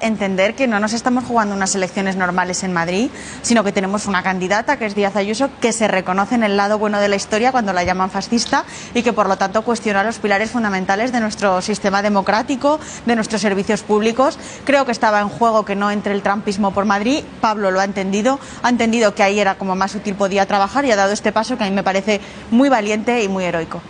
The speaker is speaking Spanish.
entender que no nos estamos jugando unas elecciones normales en Madrid, sino que tenemos una candidata, que es Díaz Ayuso, que se reconoce en el lado bueno de la historia cuando la llaman fascista y que por lo tanto cuestiona los pilares fundamentales de nuestro sistema democrático, de nuestros servicios públicos. Creo que estaba en juego que no entre el trampismo por Madrid. Pablo lo ha entendido, ha entendido que ahí era como más útil podía trabajar y ha dado este paso que a mí me parece muy valiente y muy heroico.